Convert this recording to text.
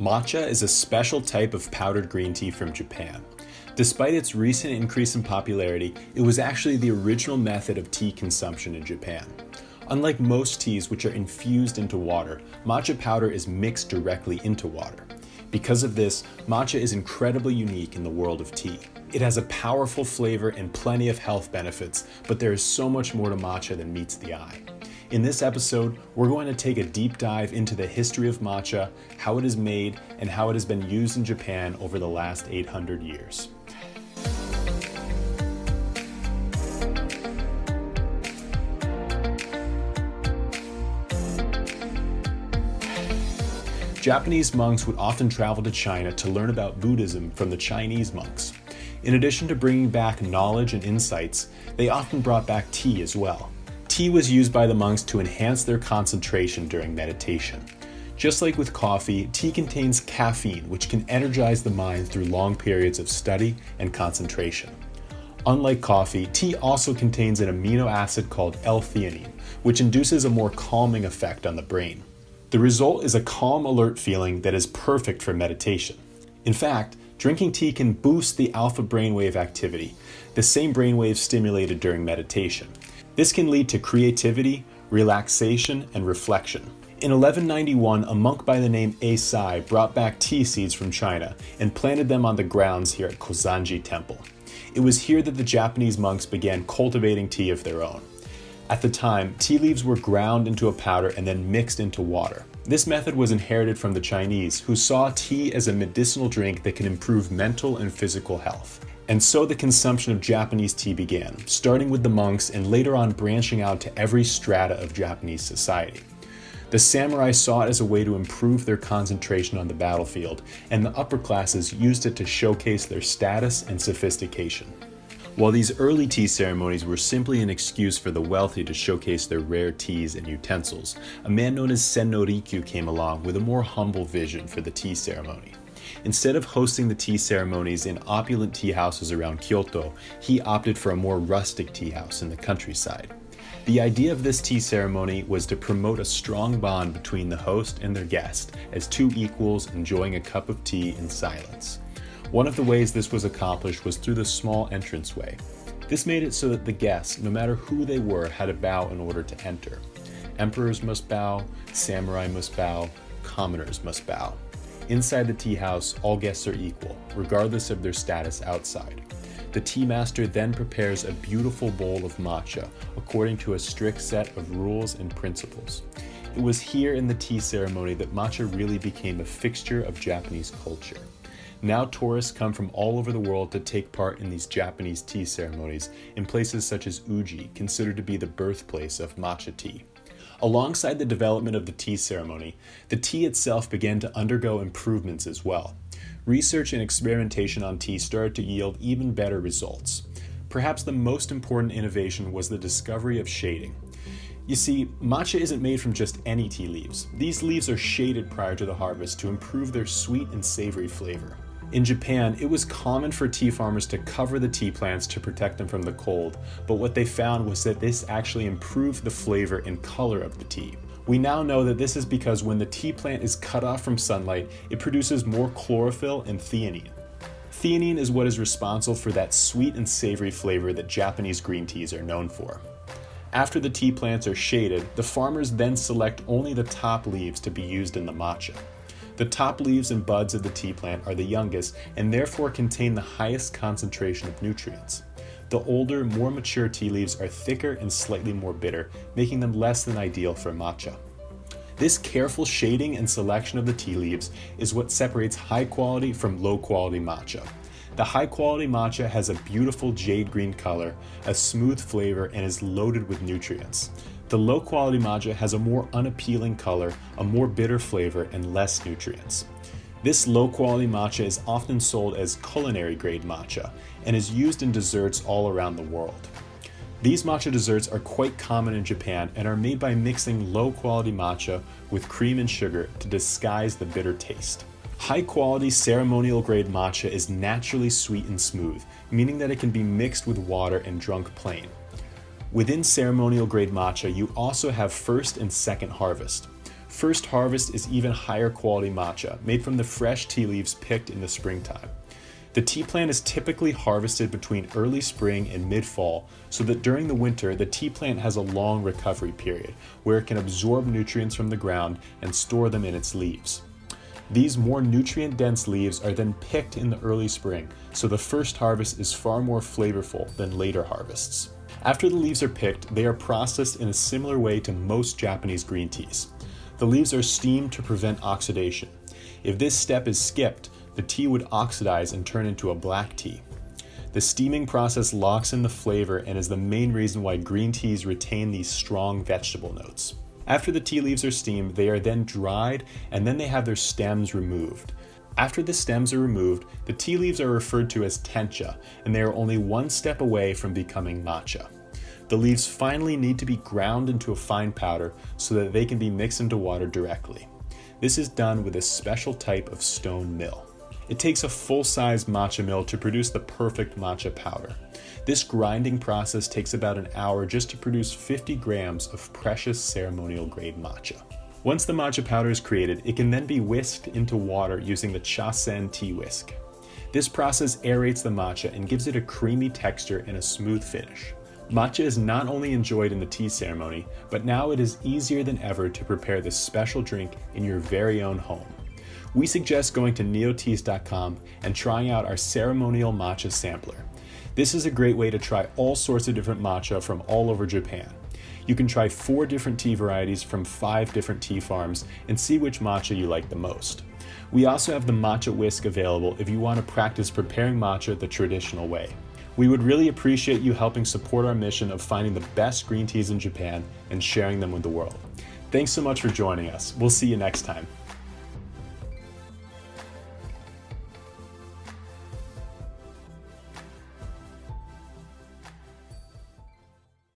Matcha is a special type of powdered green tea from Japan. Despite its recent increase in popularity, it was actually the original method of tea consumption in Japan. Unlike most teas which are infused into water, matcha powder is mixed directly into water. Because of this, matcha is incredibly unique in the world of tea. It has a powerful flavor and plenty of health benefits, but there is so much more to matcha than meets the eye. In this episode, we're going to take a deep dive into the history of matcha, how it is made, and how it has been used in Japan over the last 800 years. Japanese monks would often travel to China to learn about Buddhism from the Chinese monks. In addition to bringing back knowledge and insights, they often brought back tea as well. Tea was used by the monks to enhance their concentration during meditation. Just like with coffee, tea contains caffeine, which can energize the mind through long periods of study and concentration. Unlike coffee, tea also contains an amino acid called L-theanine, which induces a more calming effect on the brain. The result is a calm, alert feeling that is perfect for meditation. In fact, drinking tea can boost the alpha brainwave activity, the same brainwave stimulated during meditation. This can lead to creativity, relaxation, and reflection. In 1191, a monk by the name Eisai brought back tea seeds from China and planted them on the grounds here at Kozanji Temple. It was here that the Japanese monks began cultivating tea of their own. At the time, tea leaves were ground into a powder and then mixed into water. This method was inherited from the Chinese, who saw tea as a medicinal drink that can improve mental and physical health. And so the consumption of Japanese tea began, starting with the monks and later on branching out to every strata of Japanese society. The samurai saw it as a way to improve their concentration on the battlefield, and the upper classes used it to showcase their status and sophistication. While these early tea ceremonies were simply an excuse for the wealthy to showcase their rare teas and utensils, a man known as Sen no Rikyu came along with a more humble vision for the tea ceremony. Instead of hosting the tea ceremonies in opulent tea houses around Kyoto, he opted for a more rustic tea house in the countryside. The idea of this tea ceremony was to promote a strong bond between the host and their guest, as two equals enjoying a cup of tea in silence. One of the ways this was accomplished was through the small entranceway. This made it so that the guests, no matter who they were, had to bow in order to enter. Emperors must bow, samurai must bow, commoners must bow. Inside the tea house, all guests are equal, regardless of their status outside. The tea master then prepares a beautiful bowl of matcha according to a strict set of rules and principles. It was here in the tea ceremony that matcha really became a fixture of Japanese culture. Now tourists come from all over the world to take part in these Japanese tea ceremonies in places such as Uji, considered to be the birthplace of matcha tea. Alongside the development of the tea ceremony, the tea itself began to undergo improvements as well. Research and experimentation on tea started to yield even better results. Perhaps the most important innovation was the discovery of shading. You see, matcha isn't made from just any tea leaves. These leaves are shaded prior to the harvest to improve their sweet and savory flavor. In Japan, it was common for tea farmers to cover the tea plants to protect them from the cold, but what they found was that this actually improved the flavor and color of the tea. We now know that this is because when the tea plant is cut off from sunlight, it produces more chlorophyll and theanine. Theanine is what is responsible for that sweet and savory flavor that Japanese green teas are known for. After the tea plants are shaded, the farmers then select only the top leaves to be used in the matcha. The top leaves and buds of the tea plant are the youngest and therefore contain the highest concentration of nutrients. The older, more mature tea leaves are thicker and slightly more bitter, making them less than ideal for matcha. This careful shading and selection of the tea leaves is what separates high quality from low quality matcha. The high quality matcha has a beautiful jade green color, a smooth flavor, and is loaded with nutrients. The low quality matcha has a more unappealing color, a more bitter flavor, and less nutrients. This low quality matcha is often sold as culinary grade matcha and is used in desserts all around the world. These matcha desserts are quite common in Japan and are made by mixing low quality matcha with cream and sugar to disguise the bitter taste. High quality ceremonial grade matcha is naturally sweet and smooth, meaning that it can be mixed with water and drunk plain. Within ceremonial grade matcha, you also have first and second harvest. First Harvest is even higher quality matcha, made from the fresh tea leaves picked in the springtime. The tea plant is typically harvested between early spring and mid-fall so that during the winter the tea plant has a long recovery period where it can absorb nutrients from the ground and store them in its leaves. These more nutrient-dense leaves are then picked in the early spring, so the first harvest is far more flavorful than later harvests. After the leaves are picked, they are processed in a similar way to most Japanese green teas. The leaves are steamed to prevent oxidation. If this step is skipped, the tea would oxidize and turn into a black tea. The steaming process locks in the flavor and is the main reason why green teas retain these strong vegetable notes. After the tea leaves are steamed, they are then dried and then they have their stems removed. After the stems are removed, the tea leaves are referred to as tencha, and they are only one step away from becoming matcha. The leaves finally need to be ground into a fine powder so that they can be mixed into water directly. This is done with a special type of stone mill. It takes a full-size matcha mill to produce the perfect matcha powder. This grinding process takes about an hour just to produce 50 grams of precious ceremonial grade matcha. Once the matcha powder is created, it can then be whisked into water using the Chasen tea whisk. This process aerates the matcha and gives it a creamy texture and a smooth finish. Matcha is not only enjoyed in the tea ceremony, but now it is easier than ever to prepare this special drink in your very own home we suggest going to nioteas.com and trying out our ceremonial matcha sampler. This is a great way to try all sorts of different matcha from all over Japan. You can try four different tea varieties from five different tea farms and see which matcha you like the most. We also have the matcha whisk available if you want to practice preparing matcha the traditional way. We would really appreciate you helping support our mission of finding the best green teas in Japan and sharing them with the world. Thanks so much for joining us. We'll see you next time.